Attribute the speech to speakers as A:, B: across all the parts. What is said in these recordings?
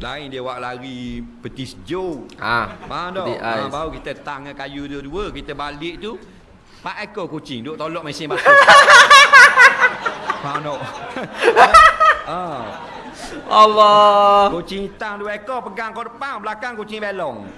A: Lain dia buat lari peti sejuk.
B: Ah,
A: Faham tak? Ha, baru kita tangan kayu dua-dua, kita balik tu, Pak ekor kucing duk tolak mesin batu. Faham tak? ha.
B: Allah.
A: Kucing hitam dua ekor pegang kau depan, belakang kucing belong.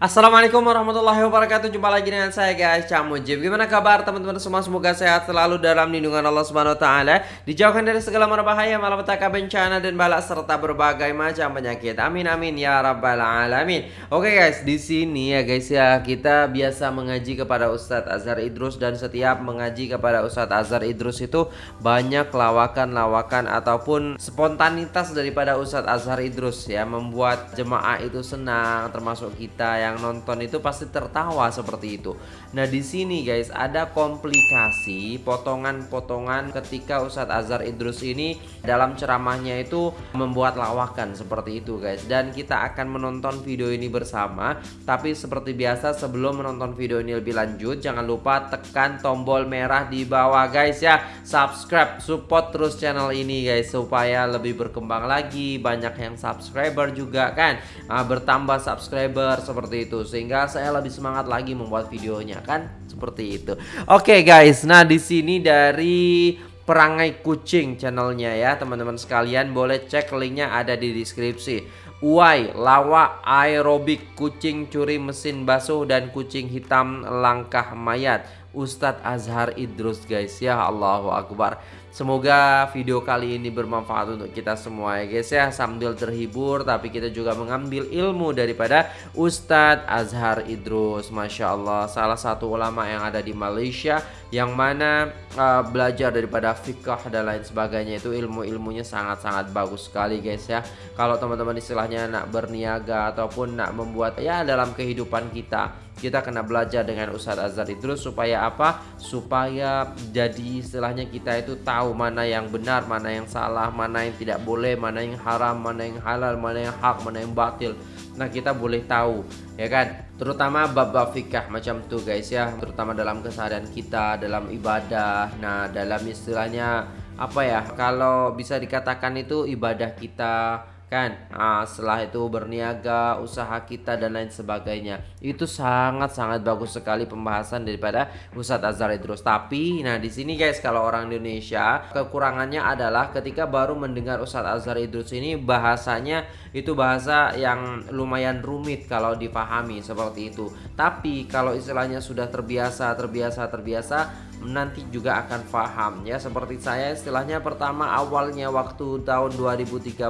B: Assalamualaikum warahmatullahi wabarakatuh. Jumpa lagi dengan saya guys. Cak Mujib. Gimana kabar teman-teman semua? Semoga sehat selalu dalam lindungan Allah Subhanahu Wa Taala. Dijauhkan dari segala mara bahaya Malapetaka bencana dan balak Serta berbagai macam penyakit. Amin amin ya rabbal alamin. Oke guys di sini ya guys ya Kita biasa mengaji kepada Ustadz Azhar Idrus Dan setiap mengaji kepada Ustadz Azhar Idrus itu Banyak lawakan-lawakan Ataupun spontanitas daripada Ustadz Azhar Idrus ya Membuat jemaah itu senang Termasuk kita yang nonton itu pasti tertawa seperti itu. Nah, di sini guys ada komplikasi potongan-potongan ketika Ustadz Azhar Idrus ini dalam ceramahnya itu membuat lawakan seperti itu guys. Dan kita akan menonton video ini bersama. Tapi seperti biasa sebelum menonton video ini lebih lanjut jangan lupa tekan tombol merah di bawah guys ya. Subscribe, support terus channel ini guys supaya lebih berkembang lagi, banyak yang subscriber juga kan. Nah, bertambah subscriber seperti itu sehingga saya lebih semangat lagi membuat videonya kan seperti itu. Oke guys, nah di sini dari perangai kucing channelnya ya teman-teman sekalian boleh cek linknya ada di deskripsi. Uai, lawa, aerobik, kucing curi mesin basuh dan kucing hitam langkah mayat. Ustadz Azhar Idrus guys ya Allahu Akbar. Semoga video kali ini bermanfaat untuk kita semua ya guys ya. Sambil terhibur tapi kita juga mengambil ilmu daripada Ustadz Azhar Idrus. Masya Allah salah satu ulama yang ada di Malaysia Yang mana uh, belajar daripada fikah dan lain sebagainya Itu ilmu-ilmunya sangat-sangat bagus sekali guys ya. Kalau teman-teman istilahnya nak berniaga ataupun nak membuat ya dalam kehidupan kita kita kena belajar dengan Ustadz Azhar Idrus supaya apa? Supaya jadi istilahnya kita itu tahu mana yang benar, mana yang salah, mana yang tidak boleh, mana yang haram, mana yang halal, mana yang hak, mana yang batil. Nah kita boleh tahu ya kan terutama bab-bab fikah macam tu guys ya terutama dalam keseharian kita dalam ibadah nah dalam istilahnya apa ya kalau bisa dikatakan itu ibadah kita kan? Nah, setelah itu berniaga usaha kita dan lain sebagainya. Itu sangat-sangat bagus sekali pembahasan daripada Ustadz Azhar Idrus. Tapi nah di sini guys kalau orang Indonesia kekurangannya adalah ketika baru mendengar Ustadz Azhar Idrus ini bahasanya itu bahasa yang lumayan rumit kalau dipahami seperti itu. Tapi kalau istilahnya sudah terbiasa terbiasa terbiasa nanti juga akan paham ya seperti saya istilahnya pertama awalnya waktu tahun 2013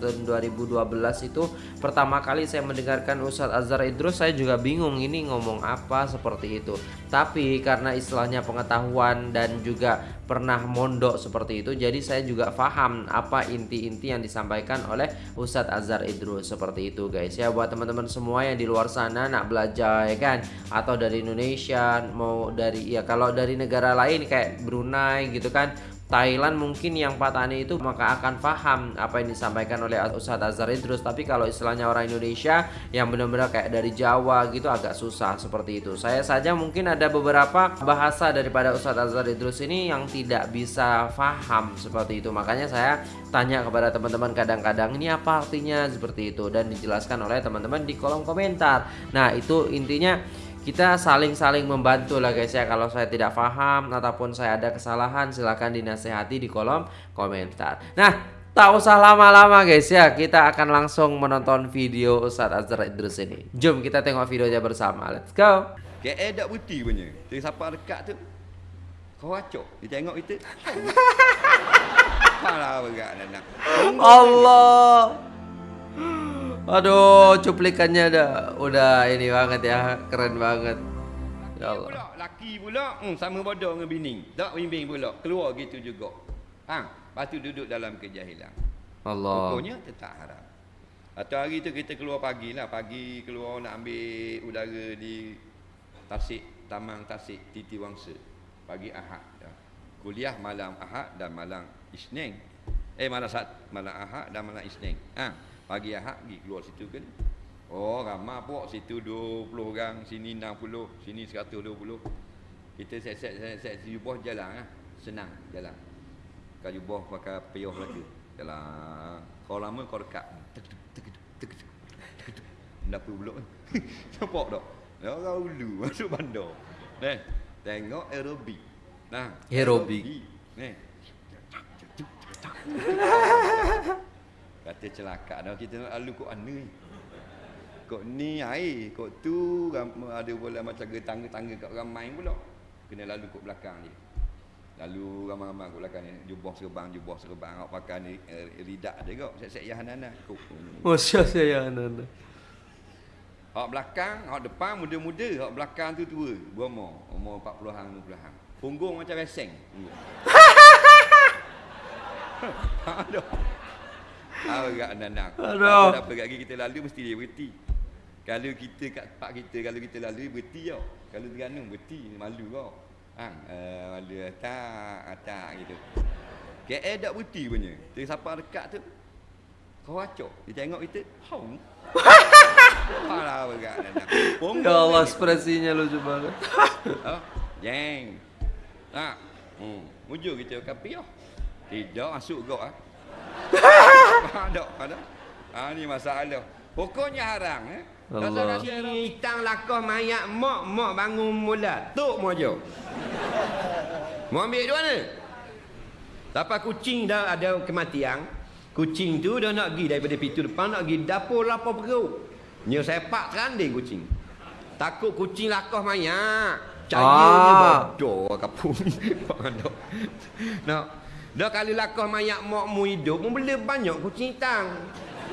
B: dan 2012 itu pertama kali saya mendengarkan Ustadz Azhar Idrus saya juga bingung ini ngomong apa seperti itu tapi karena istilahnya pengetahuan dan juga pernah mondok seperti itu jadi saya juga paham apa inti-inti yang disampaikan oleh Ustadz Azhar Idrus seperti itu guys. Ya buat teman-teman semua yang di luar sana nak belajar ya kan? Atau dari Indonesia mau dari ya kalau dari negara lain kayak Brunei gitu kan Thailand mungkin yang Patani itu maka akan paham apa yang disampaikan oleh Ustadz Azhar Idrus. Tapi kalau istilahnya orang Indonesia yang benar-benar kayak dari Jawa gitu agak susah seperti itu. Saya saja mungkin ada beberapa bahasa daripada Ustadz Azhar Idrus ini yang tidak bisa paham seperti itu. Makanya saya tanya kepada teman-teman kadang-kadang ini apa artinya? seperti itu. Dan dijelaskan oleh teman-teman di kolom komentar. Nah itu intinya kita saling-saling membantu lah guys ya kalau saya tidak paham ataupun saya ada kesalahan silahkan dinasehati di kolom komentar nah tak usah lama-lama guys ya kita akan langsung menonton video Ustadz Azhar Idrus ini jom kita tengok videonya bersama let's go
A: KL dak putih punya. Dia siapa dekat tu. Kau acok. Dia tengok kita.
B: Allah Aduh cuplikannya dah udah ini banget ya keren banget ya Allah
A: Pula laki pula hmm, sama bodoh dengan bini. Tak bimbing pula. Keluar gitu juga. Ha, lepas tu duduk dalam kejahilan.
B: Allah
A: Pokoknya tetap haram. Atau hari tu kita keluar pagi lah. Pagi keluar nak ambil udara di Tasik, Taman Tasik, Titi Wangsa. Pagi Ahad. Ya. Kuliah malam Ahad dan malam Isnin. Eh malam Sat, malam Ahad dan malam Isnin. Ha, pagi Ahad pergi keluar situ kan. Oh ramai pok situ 20 orang, sini 60, sini 120. Kita set-set set-set jubah jalan lah. Senang jalan. Kau jubah pakai payah lagi. Jalan. Kau lama kau dekat. Tek tek tek tek tek. Kenapa pula? Nampak tak? Ya orang ulu masuk bandar. Nah, tengok aerobik. Nah,
B: Aerobik.
A: Ni. Kata celaka dah kita nak lalu kok mana ni. Kok ni air, kok tu ada pula macam tangga-tangga kat ramai pula. Kena lalu kok belakang dia. Lalu ramai-ramai kat belakang ni jubah serban, jubah serban awak pakai ni eh, ridak dia kok. Set-set yahanana. Kok.
B: Masya saya anak
A: Awak belakang, awak depan muda-muda, awak belakang tu tua, berumur, umur 40-an, 50-an. Punggung macam reseng. Punggung. Aduh. Agak anak-anak.
B: Aduh.
A: Apa kat kita lalu mesti dia berhenti. Kalau kita kat tempat kita, kalau kita lalu berhenti tau. Kalau Terengganu berhenti, malu kau. Hang, uh, malu atak, atak gitu. KL tak berhenti punya. Dia siapa dekat tu, kau acok. Dia tengok kita, hong. Alah berat anak.
B: Ya Allah ekspresinya lucu banget
A: Oh, jeng. Tak. Hmm, mujur kita kapi oh. Tidak masuk kau ah. ada, ada. Ah ni masalah. Pokoknya haram eh.
B: Allah.
A: Hitang lakoh mayat mak mak bangun mula. Tok mu aja. Mau ambil di mana? Lepas kucing dah ada kematian. Kucing tu dah nak pergi daripada pintu depan nak pergi dapur lapar perut. Nya sepak keranding kucing. Takut kucing lakoh mayat. Cahayanya
B: Ah.
A: bodoh kapung ni. Bodoh. Nak. Dah kali lakoh mayat mak mu hidup, mu boleh banyak kucing hitam.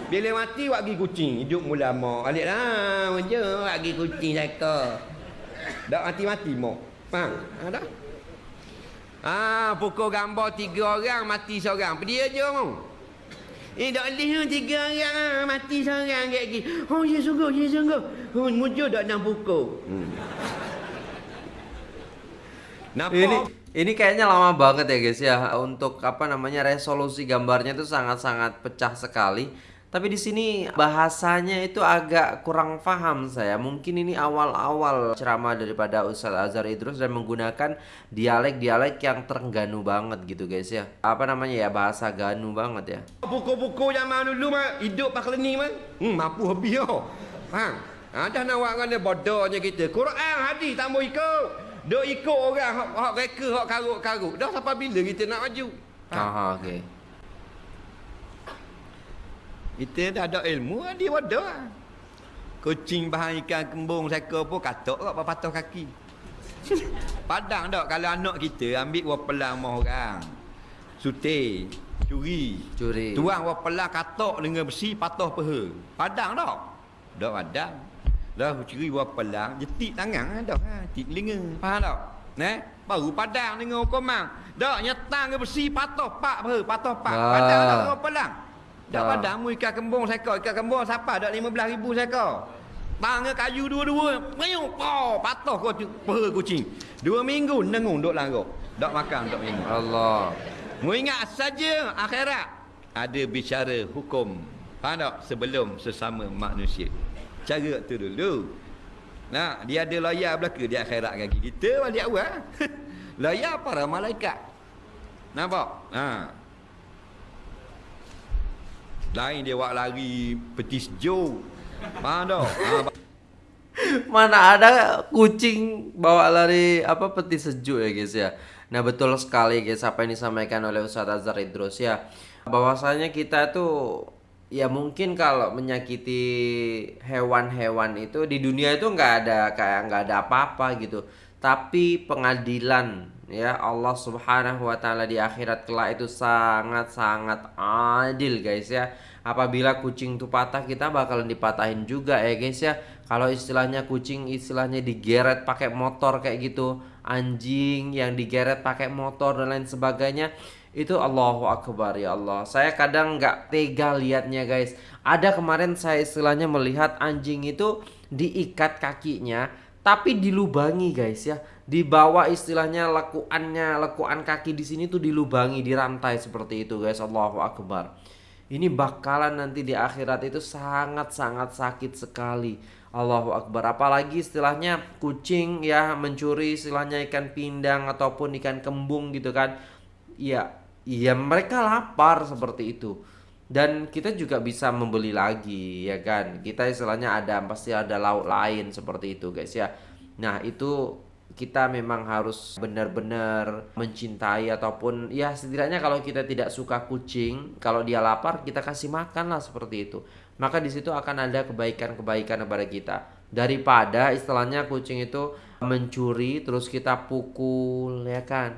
A: Bila mati wak pergi kucing, hidup mula mak. Alik lah, je wak pergi kucing saka. Dak mati-mati mak. Faham? Ha dah. Ah, pukul gambar tiga orang mati seorang. Pergi aja mu. Eh, dak leh tiga orang ah, mati seorang kayak gini. Oh, ya sungguh, ya sungguh. Oh, mujur dak nak pukul. Hmm. Nampak?
B: Ini ini kayaknya lama banget ya guys ya untuk apa namanya resolusi gambarnya itu sangat-sangat pecah sekali. Tapi di sini bahasanya itu agak kurang paham saya. Mungkin ini awal-awal ceramah daripada Ustadz Azhar Idrus dan menggunakan dialek-dialek yang terengganu banget gitu guys ya. Apa namanya ya bahasa ganu banget ya.
A: Buku-buku zaman dulu mah hidup pak ni mah. Hmm, mampu habis yo. Faham? Ha, dah nak buat dengan bodohnya kita. Quran hadis tak mau ikut. Dok ikut orang hak hak reka hak karut-karut. Dah sampai bila kita nak maju? Faham?
B: Aha, oke.
A: Kita dah ada ilmu dia bodoh. lah. Kucing bahan ikan kembung seka pun katok kok patah kaki. Padang tak kalau anak kita ambil wap pelang mah orang. Sutih, curi,
B: Curi.
A: Tuang wap pelang katok dengan besi patah peha. Padang tak? Tak padang. Dah curi wap pelang jetik tangan dah ha, tik telinga. Faham tak? Nah, baru padang dengan hukuman. Dak nyetang ke besi patah pak peha, patah pak.
B: Ah.
A: Padang wap pelang. Dak
B: Ah.
A: padang mu ikan kembung seka, ikan kembung siapa dak 15000 seka. Tangga kayu dua-dua, payung, oh, patah kau peha kucing. Dua minggu nengung duk larok. Dak makan dak minggu.
B: Allah.
A: Mu ingat saja akhirat ada bicara hukum. Faham tak? Sebelum sesama manusia. Cara tu dulu. Nah, dia ada layar belaka di akhirat kaki kita balik awal. layar para malaikat. Nampak? Ha. Lain dia buat lari peti sejuk. Faham tak? Ha,
B: Mana ada kucing bawa lari apa peti sejuk ya guys ya. Nah betul sekali guys apa yang disampaikan oleh Ustadz Azhar Idrus ya. Bahwasanya kita tuh ya mungkin kalau menyakiti hewan-hewan itu di dunia itu nggak ada kayak nggak ada apa-apa gitu. Tapi pengadilan ya Allah Subhanahu wa taala di akhirat kelak itu sangat-sangat adil guys ya. Apabila kucing itu patah kita bakalan dipatahin juga ya guys ya. Kalau istilahnya kucing istilahnya digeret pakai motor kayak gitu, anjing yang digeret pakai motor dan lain sebagainya itu Allahu Akbar ya Allah. Saya kadang nggak tega liatnya guys. Ada kemarin saya istilahnya melihat anjing itu diikat kakinya tapi dilubangi guys ya. Di bawah istilahnya lekuannya, lekuan kaki di sini tuh dilubangi, dirantai seperti itu guys. Allahu Akbar. Ini bakalan nanti di akhirat itu sangat-sangat sakit sekali. Allahu Akbar. Apalagi istilahnya kucing ya mencuri istilahnya ikan pindang ataupun ikan kembung gitu kan. Ya ya mereka lapar seperti itu. Dan kita juga bisa membeli lagi ya kan. Kita istilahnya ada pasti ada lauk lain seperti itu guys ya. Nah itu kita memang harus benar-benar mencintai ataupun ya setidaknya kalau kita tidak suka kucing kalau dia lapar kita kasih makan lah seperti itu. Maka di situ akan ada kebaikan-kebaikan kepada kita. Daripada istilahnya kucing itu mencuri terus kita pukul ya kan?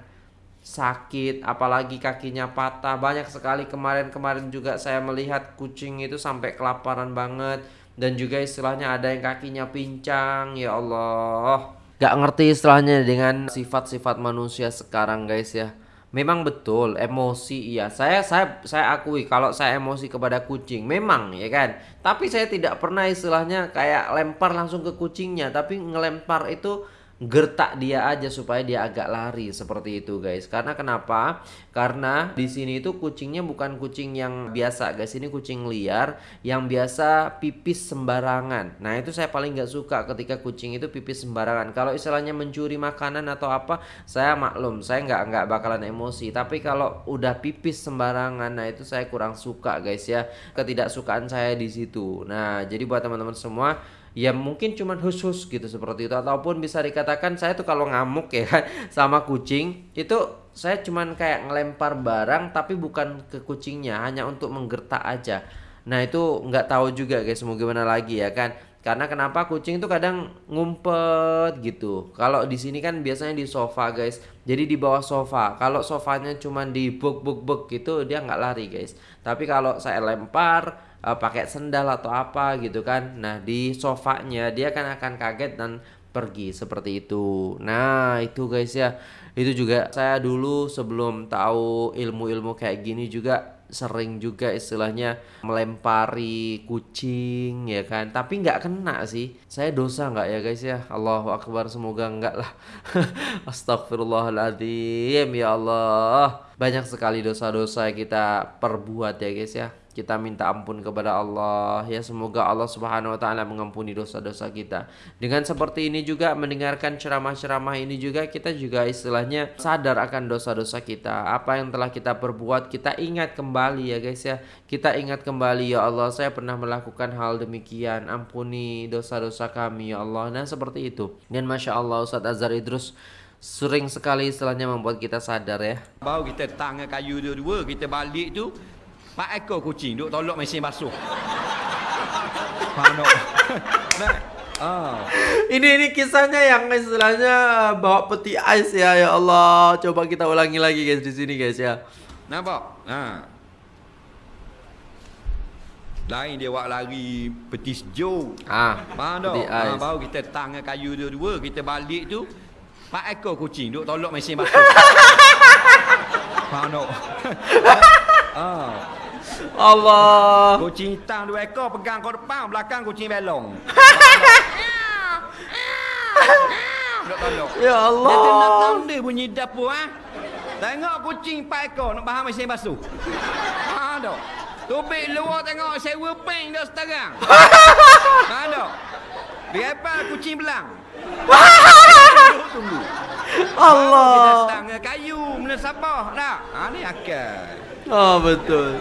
B: Sakit apalagi kakinya patah. Banyak sekali kemarin-kemarin juga saya melihat kucing itu sampai kelaparan banget. Dan juga istilahnya ada yang kakinya pincang ya Allah gak ngerti istilahnya dengan sifat-sifat manusia sekarang guys ya Memang betul emosi iya. Saya saya saya akui kalau saya emosi kepada kucing memang ya kan. Tapi saya tidak pernah istilahnya kayak lempar langsung ke kucingnya, tapi ngelempar itu gertak dia aja supaya dia agak lari seperti itu guys. Karena kenapa? Karena di sini itu kucingnya bukan kucing yang biasa guys. Ini kucing liar yang biasa pipis sembarangan. Nah itu saya paling nggak suka ketika kucing itu pipis sembarangan. Kalau istilahnya mencuri makanan atau apa saya maklum saya nggak nggak bakalan emosi. Tapi kalau udah pipis sembarangan nah itu saya kurang suka guys ya. Ketidaksukaan saya di situ. Nah jadi buat teman-teman semua ya mungkin cuman khusus gitu seperti itu. Ataupun bisa dikatakan saya tuh kalau ngamuk ya kan sama kucing itu saya cuman kayak ngelempar barang tapi bukan ke kucingnya hanya untuk menggertak aja. Nah itu nggak tahu juga guys mau gimana lagi ya kan. Karena kenapa kucing itu kadang ngumpet gitu. Kalau di sini kan biasanya di sofa guys. Jadi di bawah sofa. Kalau sofanya cuman di buk buk buk gitu dia nggak lari guys. Tapi kalau saya lempar uh, pakai sendal atau apa gitu kan. Nah, di sofanya dia kan akan kaget dan pergi seperti itu. Nah, itu guys ya. Itu juga saya dulu sebelum tahu ilmu-ilmu kayak gini juga sering juga istilahnya melempari kucing ya kan tapi nggak kena sih saya dosa nggak ya guys ya Allahu Akbar semoga enggak lah Astagfirullahaladzim ya Allah banyak sekali dosa-dosa kita perbuat ya guys ya kita minta ampun kepada Allah ya semoga Allah Subhanahu wa taala mengampuni dosa-dosa kita. Dengan seperti ini juga mendengarkan ceramah-ceramah ini juga kita juga istilahnya sadar akan dosa-dosa kita. Apa yang telah kita perbuat kita ingat kembali ya guys ya. Kita ingat kembali ya Allah saya pernah melakukan hal demikian. Ampuni dosa-dosa kami ya Allah. Nah seperti itu. Dan masya Allah Ustadz Azhar Idrus sering sekali istilahnya membuat kita sadar ya.
A: Baru kita tangan kayu dua-dua kita balik tu Pak ekor kucing duk tolak mesin basuh. Faham
B: nah, ah. Ini ini kisahnya yang istilahnya bawa peti ais ya ya Allah. Coba kita ulangi lagi guys di sini guys ya.
A: Nampak? Ha. Lain dia buat lari peti sejuk. Faham tak? Ha, baru kita tangan kayu dua-dua, kita balik tu. Pak ekor kucing duk tolak mesin basuh. Faham tak?
B: ah. Allah.
A: Kucing hitam dua ekor pegang kau depan, belakang kucing belong.
B: ya Allah.
A: Dia nak tahu dia bunyi dapur ah. Tengok kucing empat ekor nak bahan mesin basuh. Ha dok. Tubik luar tengok sewa peng dah sekarang. Ha dok. Biar kucing belang. Tunggu.
B: Allah. Kita
A: datang kayu, mana sabah dah. Ha ni akal.
B: Oh betul.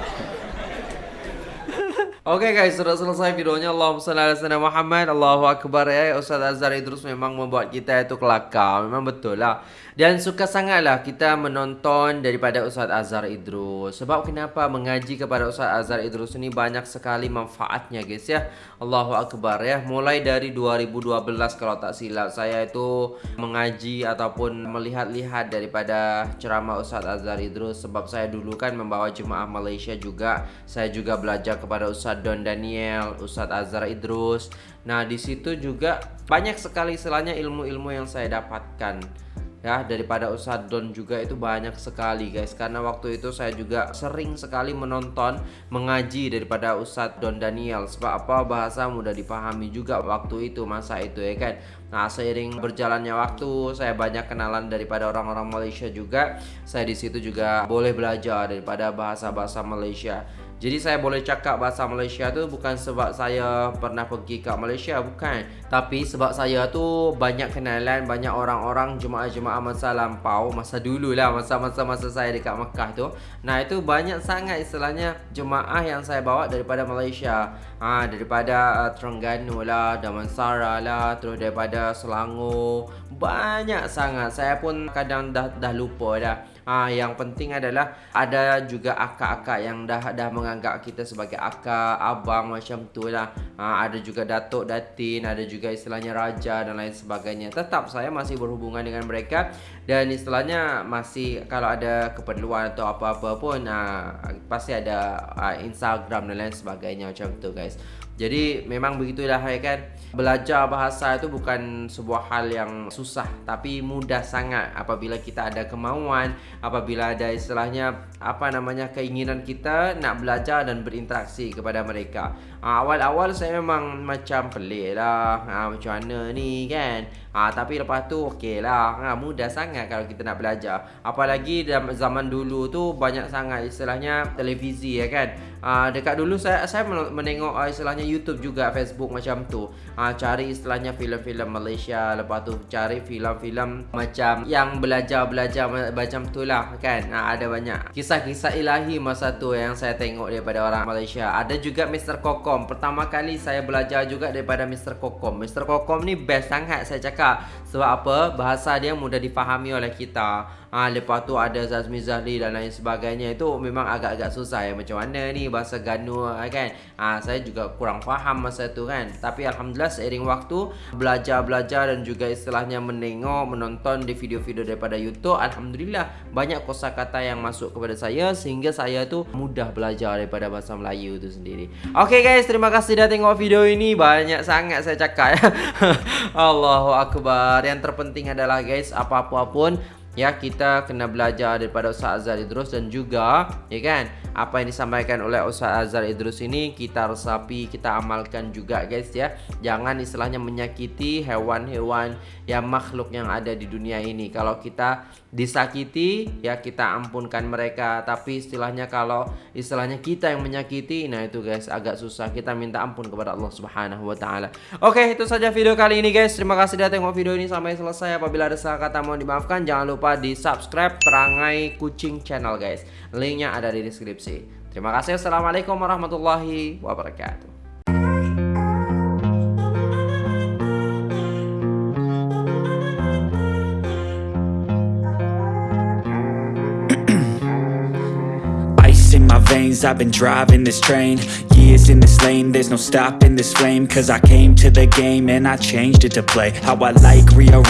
B: Okay guys, sudah selesai videonya. Allahumma salli ala Muhammad. Allahu akbar ya. Ustaz Azhar Idrus memang membuat kita itu kelakar. Memang betul lah. Dan suka sangatlah kita menonton daripada Ustaz Azhar Idrus. Sebab kenapa mengaji kepada Ustaz Azhar Idrus ini banyak sekali manfaatnya guys ya. Allahu Akbar ya. Mulai dari 2012 kalau tak silap saya itu mengaji ataupun melihat-lihat daripada ceramah Ustaz Azhar Idrus. Sebab saya dulu kan membawa jemaah Malaysia juga. Saya juga belajar kepada Ustaz Don Daniel, Ustaz Azhar Idrus. Nah di situ juga banyak sekali istilahnya ilmu-ilmu yang saya dapatkan. Ya daripada Ustadz Don juga itu banyak sekali guys. Karena waktu itu saya juga sering sekali menonton mengaji daripada Ustadz Don Daniel. Sebab apa? Bahasa mudah dipahami juga waktu itu masa itu ya kan? Nah seiring berjalannya waktu saya banyak kenalan daripada orang-orang Malaysia juga. Saya di situ juga boleh belajar daripada bahasa-bahasa Malaysia Jadi saya boleh cakap bahasa Malaysia tu bukan sebab saya pernah pergi ke Malaysia bukan, tapi sebab saya tu banyak kenalan banyak orang-orang jemaah-jemaah masa lampau, masa dulu lah masa-masa masa saya dekat Mekah tu. Nah, itu banyak sangat istilahnya jemaah yang saya bawa daripada Malaysia. Ha, daripada uh, Terengganu lah, Damansara lah, terus daripada Selangor. Banyak sangat. Saya pun kadang dah dah lupa dah. Ha, yang penting adalah ada juga akak-akak yang dah dah menganggap kita sebagai akak, abang macam tu lah. Ha, ada juga datuk, datin, ada juga istilahnya raja dan lain sebagainya. Tetap saya masih berhubungan dengan mereka dan istilahnya masih kalau ada keperluan atau apa-apa pun ha, pasti ada ha, Instagram dan lain sebagainya macam tu guys. Jadi memang begitulah ya kan? Belajar bahasa itu bukan sebuah hal yang susah Tapi mudah sangat apabila kita ada kemauan Apabila ada istilahnya apa namanya keinginan kita Nak belajar dan berinteraksi kepada mereka. Ha, Awal-awal saya memang macam pelik lah. Ha, Macam mana ni kan? Ha, Tapi lepas tu okey lah. Ha, Mudah sangat kalau kita nak belajar. Apalagi dalam zaman dulu tu banyak sangat istilahnya televisi ya kan ha, Dekat dulu saya saya menengok istilahnya YouTube juga Facebook macam tu ha, Cari istilahnya filem-filem Malaysia Lepas tu cari filem-filem macam yang belajar-belajar macam tu lah kan ha, Ada banyak kisah-kisah ilahi masa tu yang saya tengok daripada orang Malaysia Ada juga Mr. Kokom Pertama kali saya belajar juga daripada Mr. Kokom Mr. Kokom ni best sangat saya cakap Sebab apa? Bahasa dia mudah difahami oleh kita ha, Lepas tu ada Zazmi Zahli dan lain sebagainya. Itu memang agak-agak susah ya. Macam mana ni bahasa Ganu ha, kan? Ha, Saya juga kurang faham masa tu kan? Tapi Alhamdulillah seiring waktu Belajar-belajar dan juga istilahnya menengok Menonton di video-video daripada YouTube Alhamdulillah banyak kosa kata yang masuk kepada saya Sehingga saya tu mudah belajar daripada bahasa Melayu tu sendiri. Okay guys. Terima kasih dah tengok video ini. Banyak sangat saya cakap. Ya Allahu Akbar. Yang terpenting adalah guys apa-apa pun ya kita kena belajar daripada Ustaz Azhar Idrus dan juga ya kan apa yang disampaikan oleh Ustaz Azhar Idrus ini kita resapi kita amalkan juga guys ya. Jangan istilahnya menyakiti hewan-hewan yang makhluk yang ada di dunia ini. Kalau kita disakiti ya kita ampunkan mereka. Tapi istilahnya kalau istilahnya kita yang menyakiti nah itu guys agak susah. Kita minta ampun kepada Allah Subhanahu wa taala. Oke itu saja video kali ini guys. Terima kasih sudah tengok video ini sampai selesai. Apabila ada salah kata mohon dimaafkan. Jangan lupa lupa di subscribe Perangai Kucing Channel guys. Linknya ada di deskripsi. Terima kasih. Assalamualaikum warahmatullahi wabarakatuh. I've been driving this train. Years in this lane There's no stopping this flame. Cause I came to the game And I changed it to play. How I like rearrange